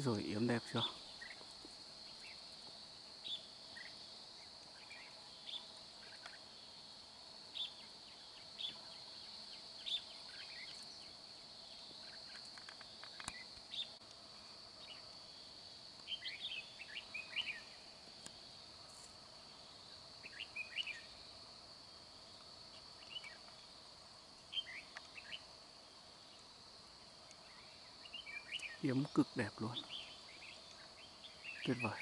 Rồi yếm đẹp chưa? Yếm cực đẹp luôn. Tuyệt vời.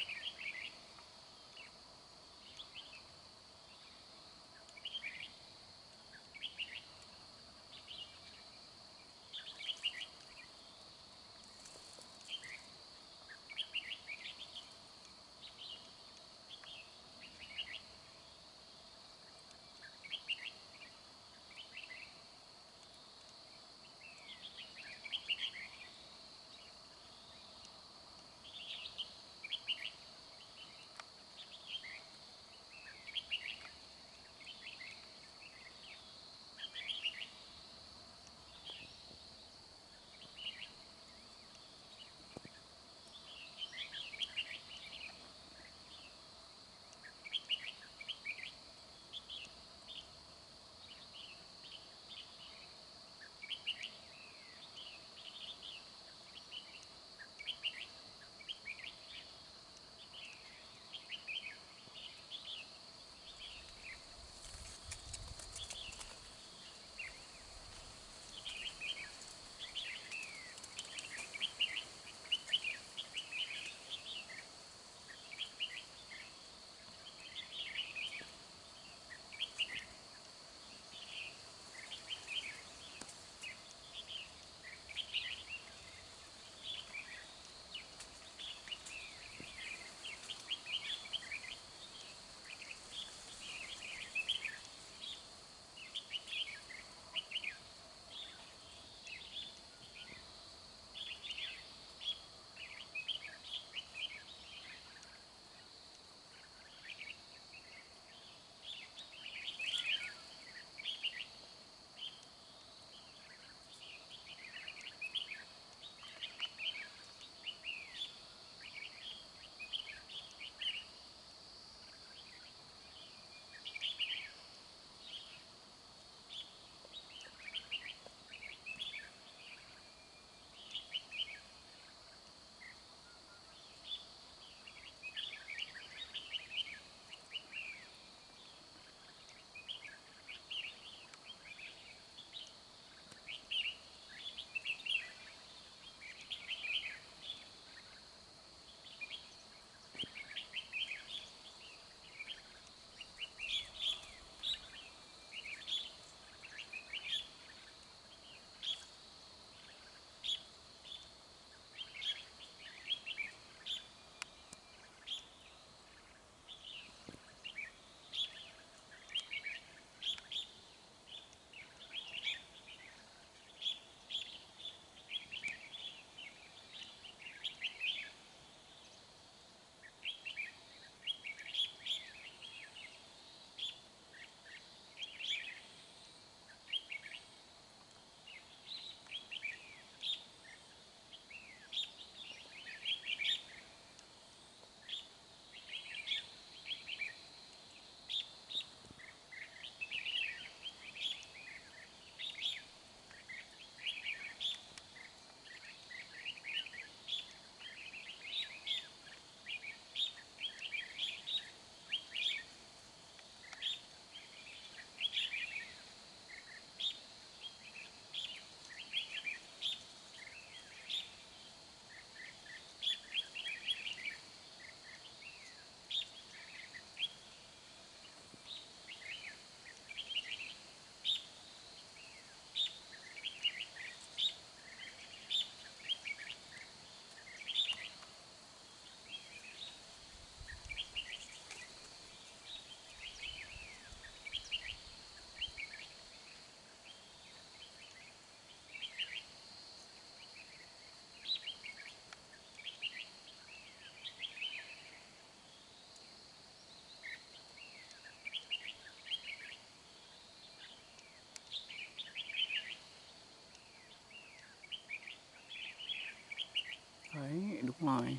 Đúng rồi.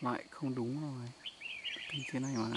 Lại không đúng rồi. Kênh thế này mà.